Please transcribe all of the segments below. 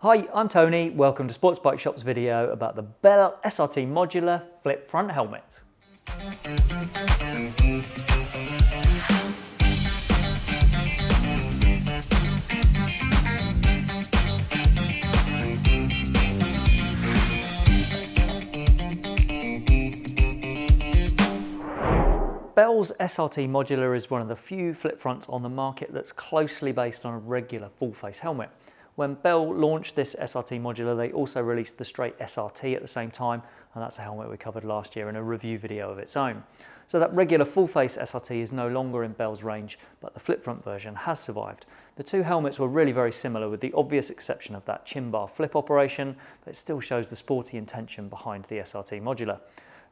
Hi, I'm Tony. Welcome to Sports Bike Shop's video about the Bell SRT Modular Flip Front Helmet. Bell's SRT Modular is one of the few flip fronts on the market that's closely based on a regular full face helmet. When Bell launched this SRT modular, they also released the straight SRT at the same time, and that's a helmet we covered last year in a review video of its own. So that regular full face SRT is no longer in Bell's range, but the flip front version has survived. The two helmets were really very similar with the obvious exception of that chin bar flip operation, but it still shows the sporty intention behind the SRT modular.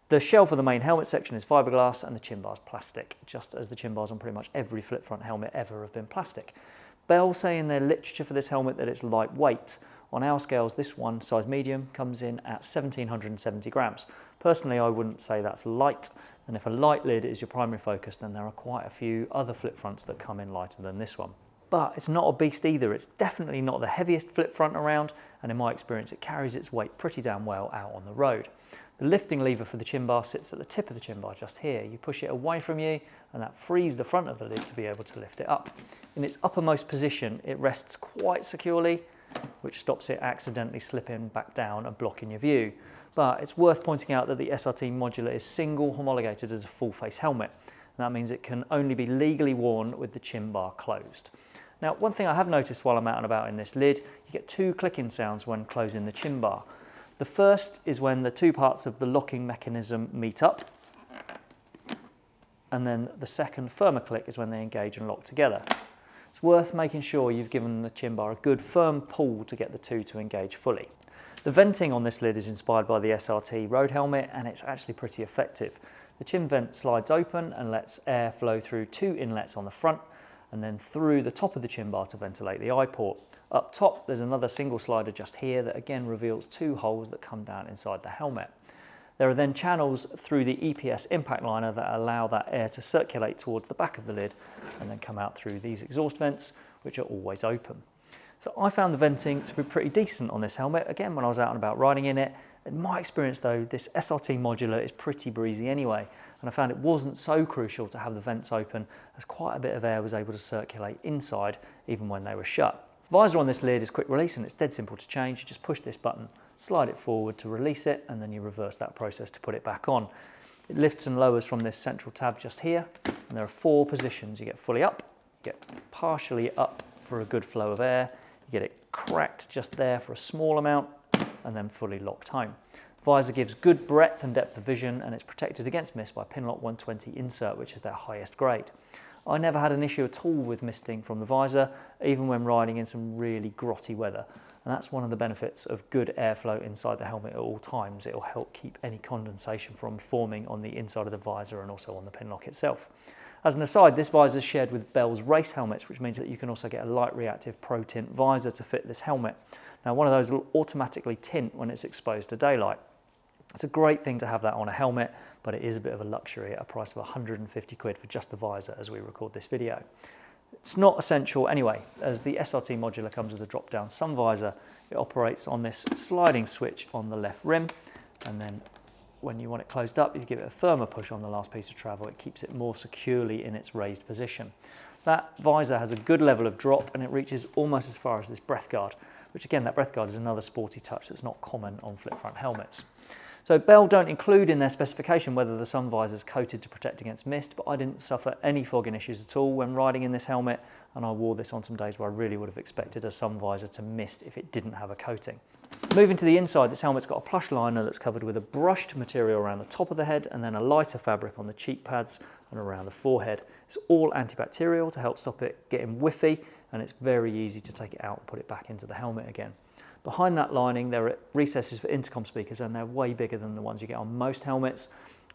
The shell for the main helmet section is fiberglass and the chin bar is plastic, just as the chin bars on pretty much every flip front helmet ever have been plastic. Bell say in their literature for this helmet that it's lightweight. On our scales, this one, size medium, comes in at 1770 grams. Personally, I wouldn't say that's light, and if a light lid is your primary focus, then there are quite a few other flip fronts that come in lighter than this one. But it's not a beast either. It's definitely not the heaviest flip front around, and in my experience, it carries its weight pretty damn well out on the road. The lifting lever for the chin bar sits at the tip of the chin bar just here. You push it away from you and that frees the front of the lid to be able to lift it up. In its uppermost position, it rests quite securely, which stops it accidentally slipping back down and blocking your view. But it's worth pointing out that the SRT modular is single homologated as a full face helmet. And that means it can only be legally worn with the chin bar closed. Now, one thing I have noticed while I'm out and about in this lid, you get two clicking sounds when closing the chin bar. The first is when the two parts of the locking mechanism meet up. And then the second firmer click is when they engage and lock together. It's worth making sure you've given the chin bar a good firm pull to get the two to engage fully. The venting on this lid is inspired by the SRT road helmet and it's actually pretty effective. The chin vent slides open and lets air flow through two inlets on the front and then through the top of the chin bar to ventilate the eye port. Up top, there's another single slider just here that again reveals two holes that come down inside the helmet. There are then channels through the EPS impact liner that allow that air to circulate towards the back of the lid and then come out through these exhaust vents, which are always open. So I found the venting to be pretty decent on this helmet. Again, when I was out and about riding in it, in my experience though, this SRT modular is pretty breezy anyway. And I found it wasn't so crucial to have the vents open as quite a bit of air was able to circulate inside even when they were shut. Visor on this lid is quick release and it's dead simple to change. You just push this button, slide it forward to release it, and then you reverse that process to put it back on. It lifts and lowers from this central tab just here, and there are four positions. You get fully up, you get partially up for a good flow of air, get it cracked just there for a small amount, and then fully locked home. Visor gives good breadth and depth of vision, and it's protected against mist by Pinlock 120 insert, which is their highest grade. I never had an issue at all with misting from the visor, even when riding in some really grotty weather. And that's one of the benefits of good airflow inside the helmet at all times. It'll help keep any condensation from forming on the inside of the visor and also on the pinlock itself. As an aside, this visor is shared with Bell's race helmets, which means that you can also get a light reactive pro tint visor to fit this helmet. Now, one of those will automatically tint when it's exposed to daylight. It's a great thing to have that on a helmet, but it is a bit of a luxury at a price of 150 quid for just the visor as we record this video. It's not essential anyway, as the SRT modular comes with a drop-down sun visor. It operates on this sliding switch on the left rim, and then when you want it closed up, you give it a firmer push on the last piece of travel, it keeps it more securely in its raised position. That visor has a good level of drop and it reaches almost as far as this breath guard, which again, that breath guard is another sporty touch that's not common on flip front helmets. So Bell don't include in their specification whether the sun visor is coated to protect against mist, but I didn't suffer any fogging issues at all when riding in this helmet, and I wore this on some days where I really would have expected a sun visor to mist if it didn't have a coating. Moving to the inside, this helmet's got a plush liner that's covered with a brushed material around the top of the head and then a lighter fabric on the cheek pads and around the forehead. It's all antibacterial to help stop it getting whiffy and it's very easy to take it out and put it back into the helmet again. Behind that lining, there are recesses for intercom speakers and they're way bigger than the ones you get on most helmets.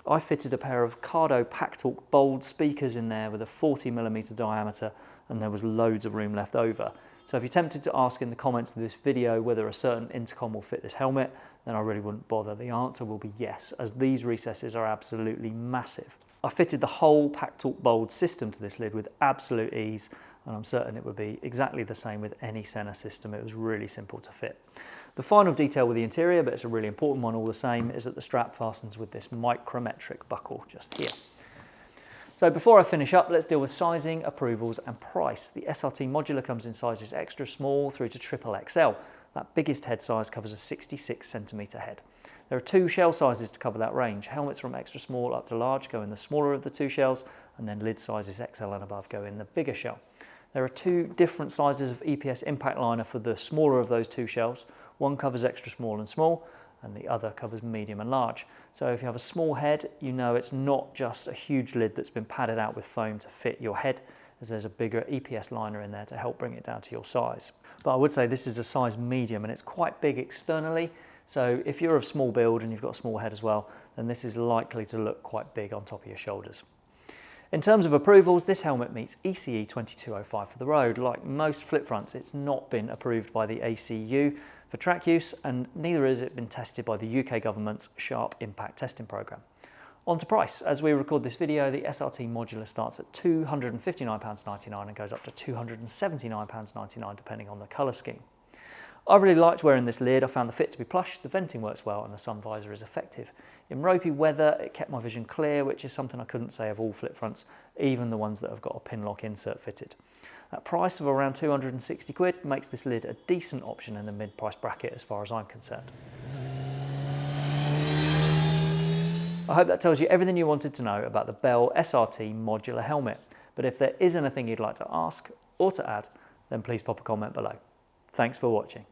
I fitted a pair of Cardo PackTalk Bold speakers in there with a 40 millimeter diameter and there was loads of room left over. So if you're tempted to ask in the comments of this video whether a certain intercom will fit this helmet, then I really wouldn't bother. The answer will be yes, as these recesses are absolutely massive. I fitted the whole PackTalk Bold system to this lid with absolute ease and I'm certain it would be exactly the same with any Sena system. It was really simple to fit. The final detail with the interior, but it's a really important one all the same, is that the strap fastens with this micrometric buckle just here. So before I finish up, let's deal with sizing, approvals and price. The SRT modular comes in sizes extra small through to triple XL. That biggest head size covers a 66 centimetre head. There are two shell sizes to cover that range. Helmets from extra small up to large go in the smaller of the two shells, and then lid sizes XL and above go in the bigger shell. There are two different sizes of EPS impact liner for the smaller of those two shells. One covers extra small and small, and the other covers medium and large. So if you have a small head, you know it's not just a huge lid that's been padded out with foam to fit your head, as there's a bigger EPS liner in there to help bring it down to your size. But I would say this is a size medium and it's quite big externally. So if you're of small build and you've got a small head as well, then this is likely to look quite big on top of your shoulders. In terms of approvals, this helmet meets ECE 2205 for the road. Like most flip fronts, it's not been approved by the ACU for track use and neither has it been tested by the UK government's Sharp Impact Testing Programme. On to price. As we record this video, the SRT modular starts at £259.99 and goes up to £279.99 depending on the colour scheme. I really liked wearing this lid, I found the fit to be plush, the venting works well and the sun visor is effective. In ropey weather it kept my vision clear which is something I couldn't say of all flip fronts, even the ones that have got a pin lock insert fitted. That price of around 260 quid makes this lid a decent option in the mid price bracket as far as I'm concerned. I hope that tells you everything you wanted to know about the Bell SRT modular helmet. But if there is anything you'd like to ask or to add, then please pop a comment below. Thanks for watching.